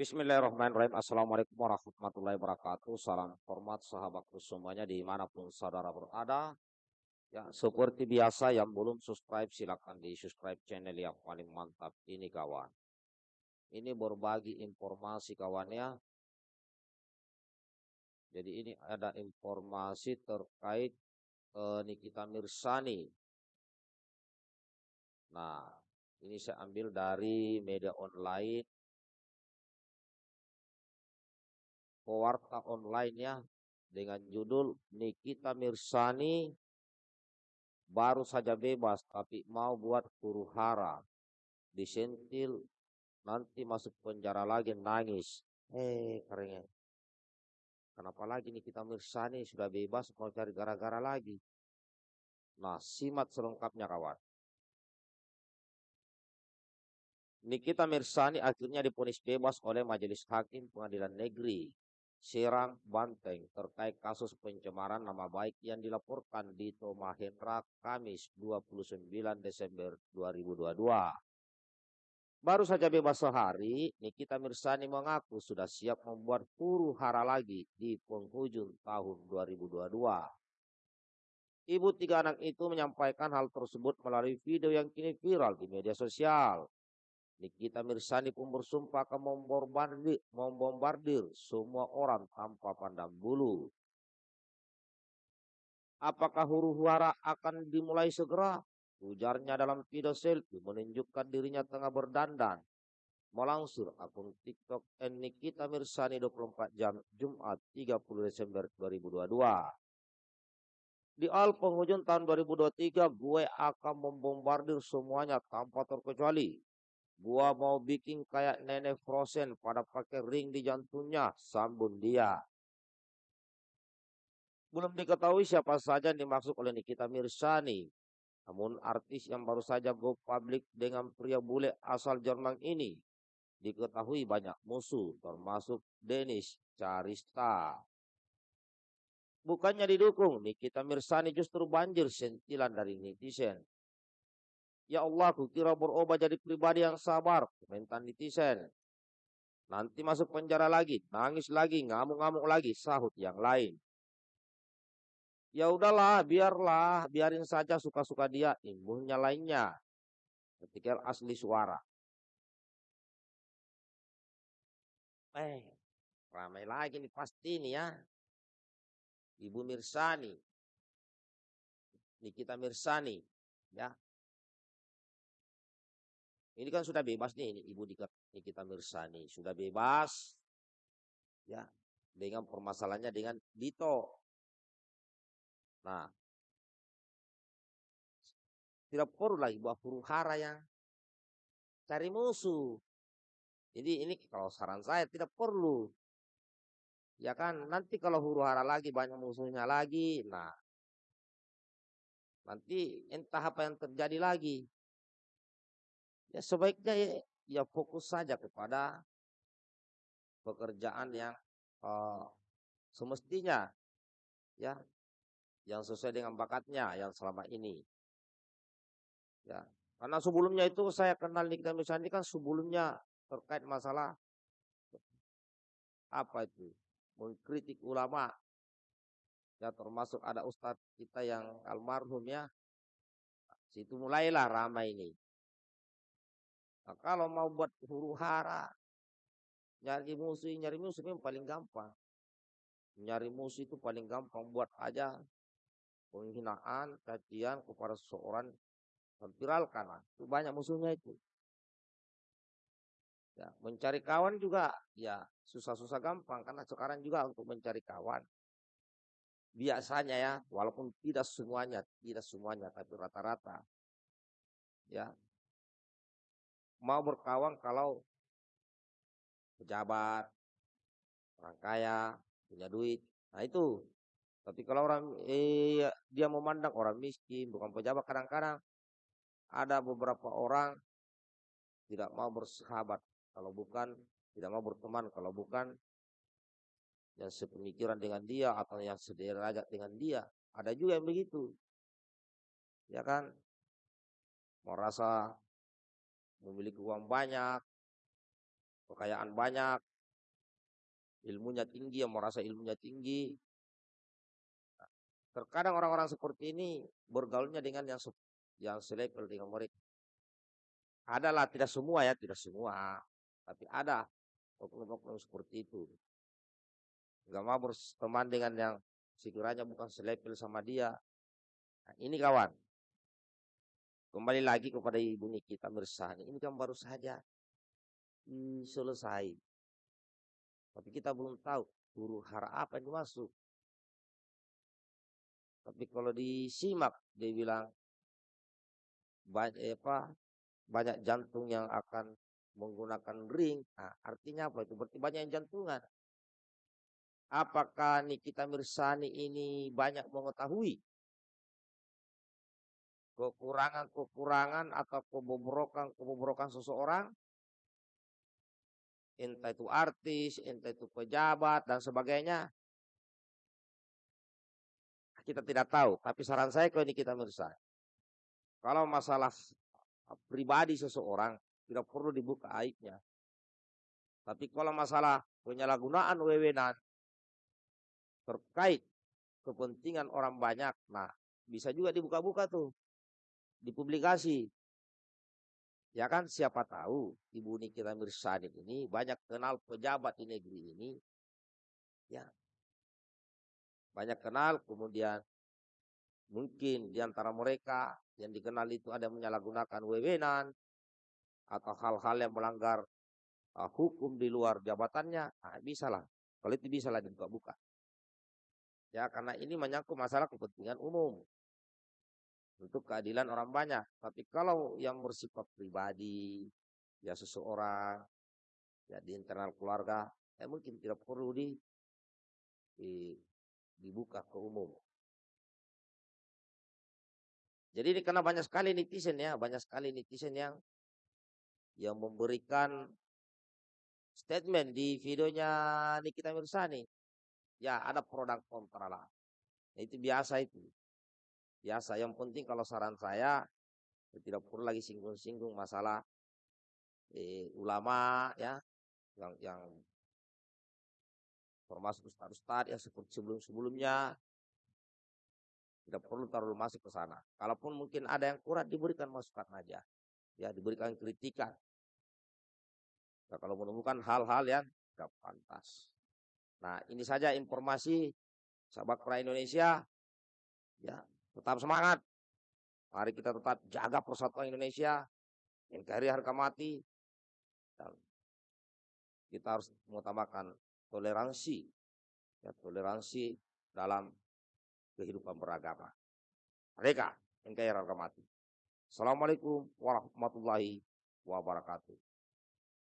Bismillahirrahmanirrahim. Assalamualaikum warahmatullahi wabarakatuh. Salam hormat sahabatku semuanya di mana pun saudara berada. Ya, seperti biasa yang belum subscribe silahkan di subscribe channel yang paling mantap ini kawan. Ini berbagi informasi kawannya. Jadi ini ada informasi terkait eh, Nikita Mirsani. Nah, ini saya ambil dari media online pewarta online ya dengan judul Nikita Mirsani baru saja bebas tapi mau buat huru hara. Disentil nanti masuk penjara lagi nangis. Eh kerennya kenapa lagi nih kita Mirsani sudah bebas mau cari gara-gara lagi? Nah simak selengkapnya kawan. Nikita Mirsani akhirnya diponis bebas oleh Majelis Hakim Pengadilan Negeri Serang, Banteng terkait kasus pencemaran nama baik yang dilaporkan di Mahendra Kamis 29 Desember 2022. Baru saja bebas sehari, Nikita Mirsani mengaku sudah siap membuat huru hara lagi di penghujung tahun 2022. Ibu tiga anak itu menyampaikan hal tersebut melalui video yang kini viral di media sosial. Nikita Mirsani pun bersumpah akan membombardir, membombardir semua orang tanpa pandang bulu. Apakah huru hara akan dimulai segera? Ujarnya dalam video selfie menunjukkan dirinya tengah berdandan. Melangsur akun TikTok Nikita Mirsani 24 jam Jumat 30 Desember 2022. Di al penghujung tahun 2023 gue akan membombardir semuanya tanpa terkecuali. Gua mau bikin kayak nenek Frozen pada pakai ring di jantungnya, sambung dia. Belum diketahui siapa saja yang dimaksud oleh Nikita Mirsani. Namun artis yang baru saja go public dengan pria bule asal Jerman ini diketahui banyak musuh termasuk Denis Carista. Bukannya didukung, Nikita Mirsani justru banjir sentilan dari netizen. Ya Allah, kukira berubah jadi pribadi yang sabar. Komentar netizen. Nanti masuk penjara lagi, nangis lagi, ngamuk-ngamuk lagi, sahut yang lain. Ya udahlah, biarlah, biarin saja suka-suka dia, imunnya lainnya. Ketika asli suara. Eh, ramai lagi nih pasti nih ya. Ibu Mirsani. Nikita Mirsani, ya ini kan sudah bebas nih, ini Ibu Nikita Mirsani sudah bebas, ya dengan permasalahannya dengan Dito. Nah, tidak perlu lagi buat huru hara yang cari musuh. Jadi ini kalau saran saya tidak perlu. Ya kan, nanti kalau huru hara lagi banyak musuhnya lagi, nah nanti entah apa yang terjadi lagi. Ya sebaiknya ya, ya fokus saja kepada pekerjaan yang uh, semestinya ya yang sesuai dengan bakatnya yang selama ini. Ya, karena sebelumnya itu saya kenal Nikita Mirsani kan sebelumnya terkait masalah apa itu mengkritik ulama ya termasuk ada ustadz kita yang almarhum ya situ mulailah ramai ini Nah, kalau mau buat huru hara, nyari musuh, nyari musuh itu paling gampang. Nyari musuh itu paling gampang buat aja penghinaan, cacian kepada seseorang viralkan. Nah, itu banyak musuhnya itu. Ya, mencari kawan juga ya susah-susah gampang karena sekarang juga untuk mencari kawan biasanya ya walaupun tidak semuanya tidak semuanya tapi rata-rata ya mau berkawan kalau pejabat, orang kaya, punya duit. Nah itu. Tapi kalau orang eh, dia memandang orang miskin, bukan pejabat, kadang-kadang ada beberapa orang tidak mau bersahabat kalau bukan tidak mau berteman kalau bukan yang sepemikiran dengan dia atau yang sederajat dengan dia. Ada juga yang begitu. Ya kan? Merasa memiliki uang banyak, kekayaan banyak, ilmunya tinggi, yang merasa ilmunya tinggi. Terkadang orang-orang seperti ini bergaulnya dengan yang yang selevel dengan mereka. Adalah tidak semua ya, tidak semua, tapi ada oknum-oknum seperti itu. Gak mau berteman dengan yang sekiranya bukan selevel sama dia. Nah, ini kawan, kembali lagi kepada ibu Nikita Mirsani. Ini kan baru saja selesai. Tapi kita belum tahu huru hara apa yang dimaksud. Tapi kalau disimak dia bilang banyak eh, apa banyak jantung yang akan menggunakan ring. Nah, artinya apa itu? Berarti banyak jantungan. Apakah Nikita Mirsani ini banyak mengetahui kekurangan-kekurangan atau kebobrokan-kebobrokan seseorang? Entah itu artis, entah itu pejabat, dan sebagainya. Kita tidak tahu, tapi saran saya kalau ini kita Mirsani. Kalau masalah pribadi seseorang, tidak perlu dibuka aibnya. Tapi kalau masalah penyalahgunaan wewenang, terkait kepentingan orang banyak. Nah, bisa juga dibuka-buka tuh. Dipublikasi. Ya kan siapa tahu Ibu Nikita Mirsani ini banyak kenal pejabat di negeri ini. Ya. Banyak kenal kemudian mungkin di antara mereka yang dikenal itu ada menyalahgunakan wewenang atau hal-hal yang melanggar uh, hukum di luar jabatannya, nah, bisa lah. Kalau itu bisa lah dibuka-buka. Ya, karena ini menyangkut masalah kepentingan umum. Untuk keadilan orang banyak. Tapi kalau yang bersifat pribadi, ya seseorang, ya di internal keluarga, ya mungkin tidak perlu di, di dibuka ke umum. Jadi ini karena banyak sekali netizen ya, banyak sekali netizen yang yang memberikan statement di videonya Nikita Mirsani ya ada produk kontra lah. Itu biasa itu. Biasa. Yang penting kalau saran saya ya tidak perlu lagi singgung-singgung masalah eh, ulama ya yang yang termasuk ustad-ustad ya seperti sebelum-sebelumnya tidak perlu terlalu masuk ke sana. Kalaupun mungkin ada yang kurang diberikan masukan aja. Ya, diberikan kritikan. Nah, kalau menemukan hal-hal yang tidak pantas. Nah, ini saja informasi sahabat pra Indonesia. Ya, tetap semangat. Mari kita tetap jaga persatuan Indonesia. NKRI harga mati. Dan kita harus mengutamakan toleransi. Ya, toleransi dalam kehidupan beragama. Mereka NKRI harga mati. Assalamualaikum warahmatullahi wabarakatuh.